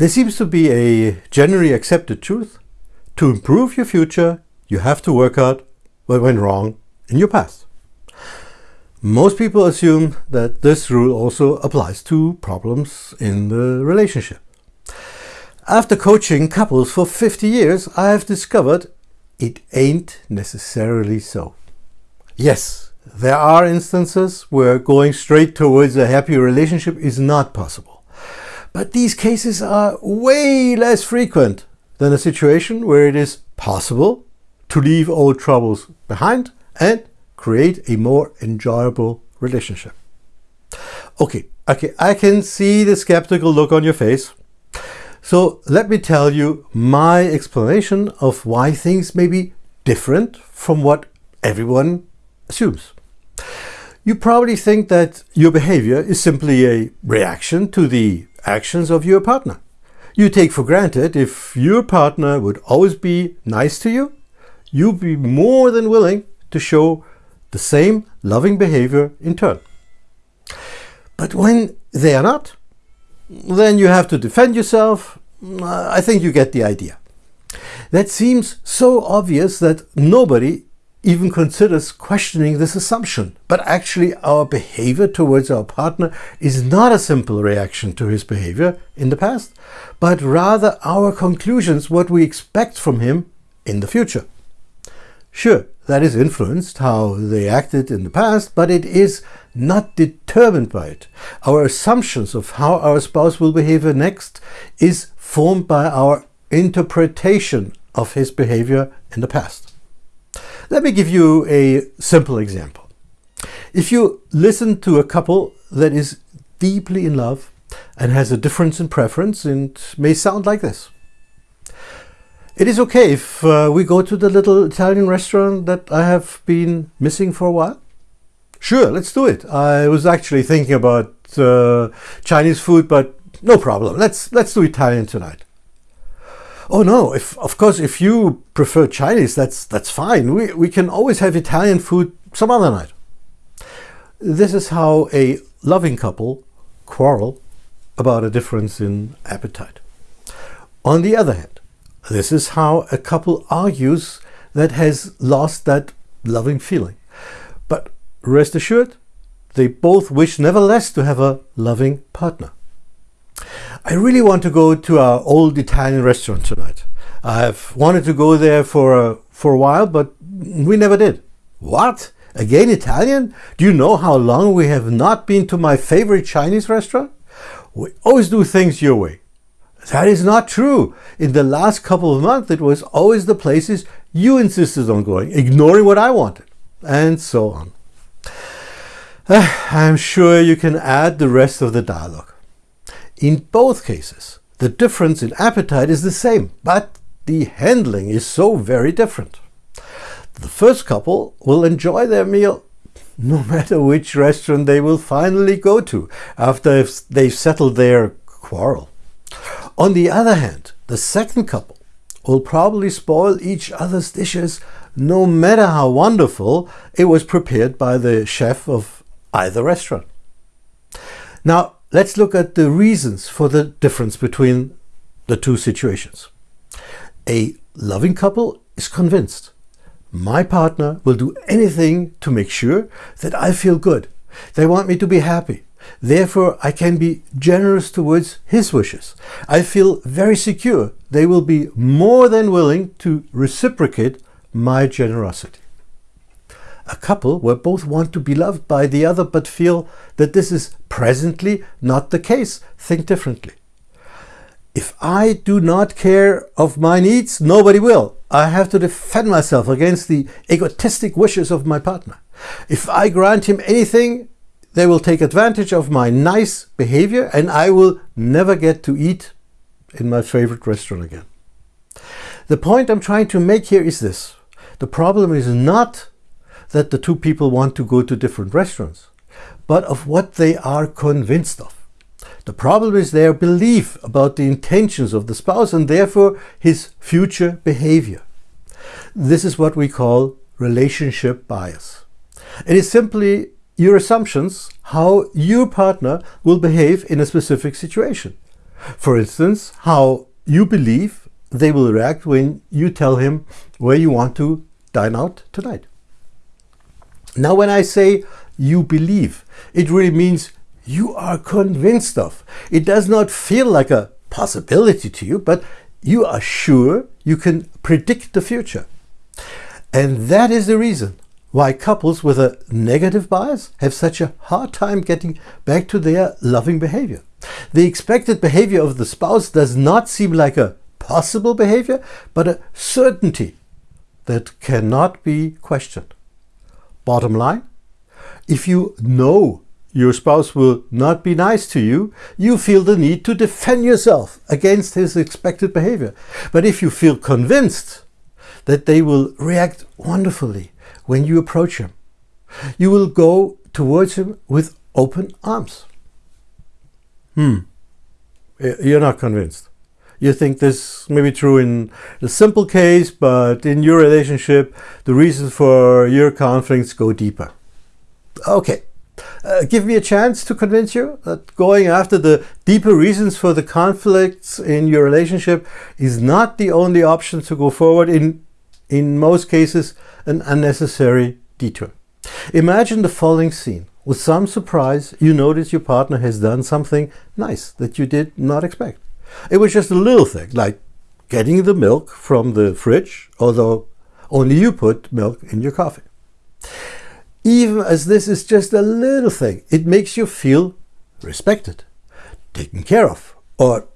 There seems to be a generally accepted truth. To improve your future, you have to work out what went wrong in your past. Most people assume that this rule also applies to problems in the relationship. After coaching couples for 50 years, I have discovered it ain't necessarily so. Yes, there are instances where going straight towards a happy relationship is not possible. But these cases are way less frequent than a situation where it is possible to leave old troubles behind and create a more enjoyable relationship. Okay, okay, I can see the skeptical look on your face. So let me tell you my explanation of why things may be different from what everyone assumes. You probably think that your behavior is simply a reaction to the actions of your partner. You take for granted if your partner would always be nice to you, you'd be more than willing to show the same loving behavior in turn. But when they are not, then you have to defend yourself. I think you get the idea. That seems so obvious that nobody even considers questioning this assumption. But actually our behavior towards our partner is not a simple reaction to his behavior in the past, but rather our conclusions, what we expect from him in the future. Sure, that is influenced how they acted in the past, but it is not determined by it. Our assumptions of how our spouse will behave next is formed by our interpretation of his behavior in the past. Let me give you a simple example. If you listen to a couple that is deeply in love and has a difference in preference, it may sound like this. It is okay if uh, we go to the little Italian restaurant that I have been missing for a while. Sure, let's do it. I was actually thinking about uh, Chinese food, but no problem. Let's let's do Italian tonight. Oh no, if of course if you prefer Chinese, that's that's fine. We we can always have Italian food some other night. This is how a loving couple quarrel about a difference in appetite. On the other hand, this is how a couple argues that has lost that loving feeling. But rest assured, they both wish nevertheless to have a loving partner. I really want to go to our old Italian restaurant tonight. I've wanted to go there for a, for a while, but we never did. What? Again Italian? Do you know how long we have not been to my favorite Chinese restaurant? We always do things your way. That is not true. In the last couple of months, it was always the places you insisted on going, ignoring what I wanted, and so on. I'm sure you can add the rest of the dialogue. In both cases, the difference in appetite is the same, but the handling is so very different. The first couple will enjoy their meal no matter which restaurant they will finally go to after they've settled their quarrel. On the other hand, the second couple will probably spoil each other's dishes no matter how wonderful it was prepared by the chef of either restaurant. Now, let's look at the reasons for the difference between the two situations. A loving couple is convinced my partner will do anything to make sure that I feel good. They want me to be happy. Therefore, I can be generous towards his wishes. I feel very secure. They will be more than willing to reciprocate my generosity a couple where both want to be loved by the other but feel that this is presently not the case think differently. If I do not care of my needs, nobody will. I have to defend myself against the egotistic wishes of my partner. If I grant him anything, they will take advantage of my nice behavior and I will never get to eat in my favorite restaurant again. The point I'm trying to make here is this. The problem is not that the two people want to go to different restaurants, but of what they are convinced of. The problem is their belief about the intentions of the spouse and therefore his future behavior. This is what we call relationship bias. It is simply your assumptions how your partner will behave in a specific situation. For instance, how you believe they will react when you tell him where you want to dine out tonight. Now, when I say you believe, it really means you are convinced of. It does not feel like a possibility to you, but you are sure you can predict the future. And that is the reason why couples with a negative bias have such a hard time getting back to their loving behavior. The expected behavior of the spouse does not seem like a possible behavior, but a certainty that cannot be questioned. Bottom line, if you know your spouse will not be nice to you, you feel the need to defend yourself against his expected behavior. But if you feel convinced that they will react wonderfully when you approach him, you will go towards him with open arms. Hmm. You're not convinced. You think this may be true in the simple case, but in your relationship, the reasons for your conflicts go deeper. Okay, uh, give me a chance to convince you that going after the deeper reasons for the conflicts in your relationship is not the only option to go forward in in most cases an unnecessary detour. Imagine the following scene. With some surprise, you notice your partner has done something nice that you did not expect. It was just a little thing, like getting the milk from the fridge, although only you put milk in your coffee. Even as this is just a little thing, it makes you feel respected, taken care of, or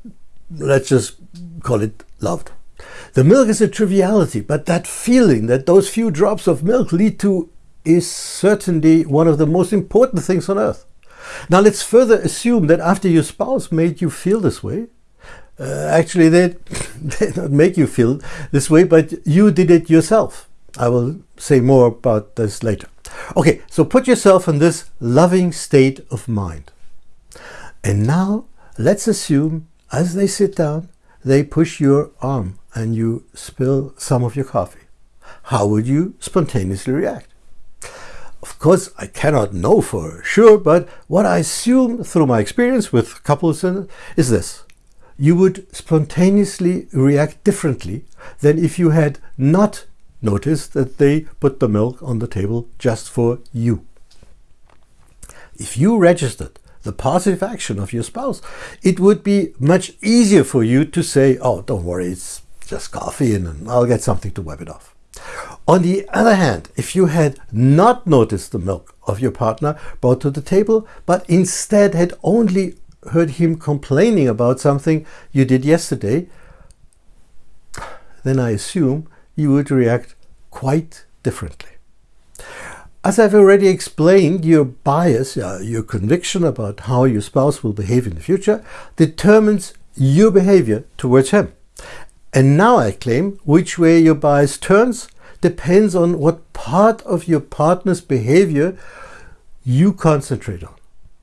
let's just call it loved. The milk is a triviality, but that feeling that those few drops of milk lead to is certainly one of the most important things on earth. Now let's further assume that after your spouse made you feel this way, uh, actually they did not make you feel this way, but you did it yourself. I will say more about this later. Okay, so put yourself in this loving state of mind. And now let's assume as they sit down, they push your arm and you spill some of your coffee. How would you spontaneously react? Of course, I cannot know for sure, but what I assume through my experience with couples is this. You would spontaneously react differently than if you had not noticed that they put the milk on the table just for you. If you registered the positive action of your spouse, it would be much easier for you to say, oh, don't worry, it's just coffee and I'll get something to wipe it off. On the other hand, if you had not noticed the milk of your partner brought to the table, but instead had only heard him complaining about something you did yesterday, then I assume you would react quite differently. As I've already explained, your bias, uh, your conviction about how your spouse will behave in the future, determines your behavior towards him. And now I claim which way your bias turns depends on what part of your partner's behavior you concentrate on.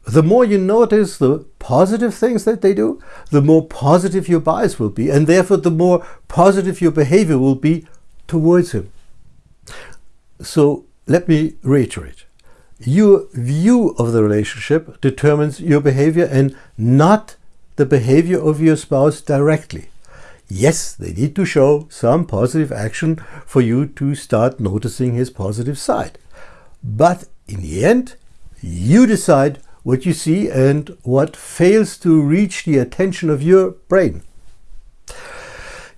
The more you notice the positive things that they do, the more positive your bias will be, and therefore the more positive your behavior will be towards him. So let me reiterate. Your view of the relationship determines your behavior and not the behavior of your spouse directly. Yes, they need to show some positive action for you to start noticing his positive side. But in the end, you decide what you see and what fails to reach the attention of your brain.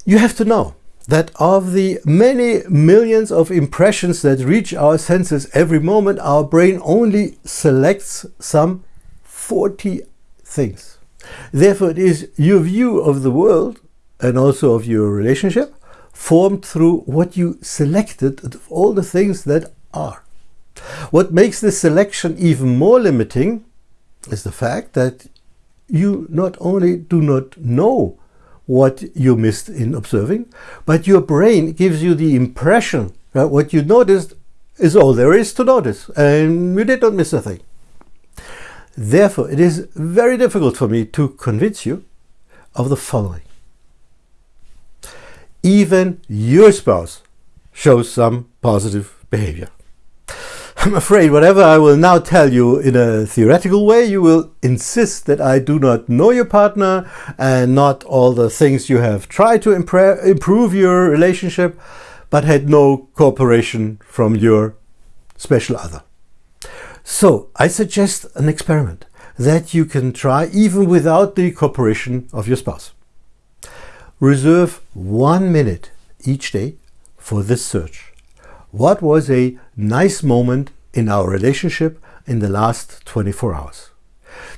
You have to know that of the many millions of impressions that reach our senses every moment, our brain only selects some 40 things. Therefore, it is your view of the world and also of your relationship formed through what you selected of all the things that are. What makes this selection even more limiting is the fact that you not only do not know what you missed in observing, but your brain gives you the impression that what you noticed is all there is to notice and you did not miss a thing. Therefore, it is very difficult for me to convince you of the following. Even your spouse shows some positive behavior. I'm afraid whatever I will now tell you in a theoretical way, you will insist that I do not know your partner and not all the things you have tried to improve your relationship, but had no cooperation from your special other. So I suggest an experiment that you can try even without the cooperation of your spouse. Reserve one minute each day for this search. What was a nice moment in our relationship in the last 24 hours?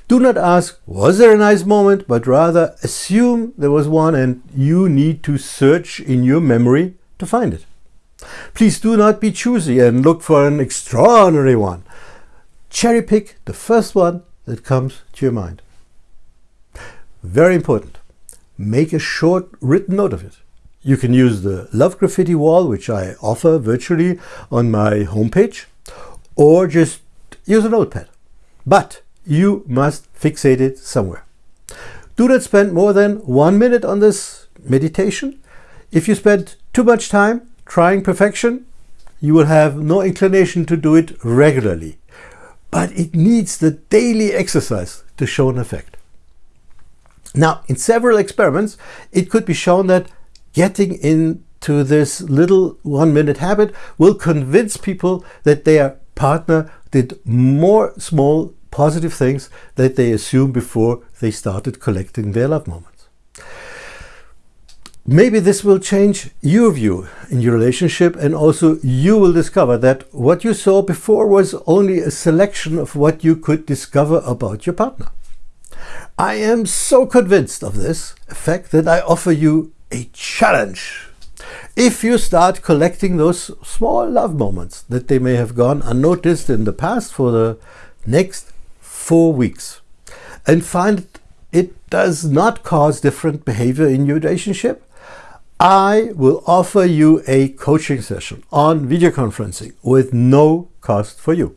Do not ask, was there a nice moment, but rather assume there was one and you need to search in your memory to find it. Please do not be choosy and look for an extraordinary one. Cherry pick the first one that comes to your mind. Very important. Make a short written note of it. You can use the Love Graffiti wall, which I offer virtually on my homepage, or just use a notepad. But you must fixate it somewhere. Do not spend more than one minute on this meditation. If you spend too much time trying perfection, you will have no inclination to do it regularly. But it needs the daily exercise to show an effect. Now, in several experiments, it could be shown that getting into this little one minute habit will convince people that their partner did more small positive things that they assumed before they started collecting their love moments. Maybe this will change your view in your relationship and also you will discover that what you saw before was only a selection of what you could discover about your partner. I am so convinced of this fact that I offer you a challenge. If you start collecting those small love moments that they may have gone unnoticed in the past for the next four weeks and find it does not cause different behavior in your relationship, I will offer you a coaching session on video conferencing with no cost for you.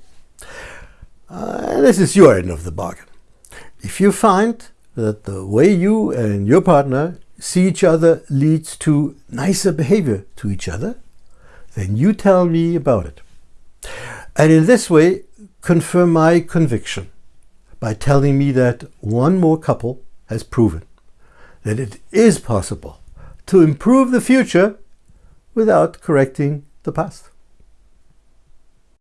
Uh, this is your end of the bargain. If you find that the way you and your partner see each other leads to nicer behavior to each other, then you tell me about it. And in this way, confirm my conviction by telling me that one more couple has proven that it is possible to improve the future without correcting the past.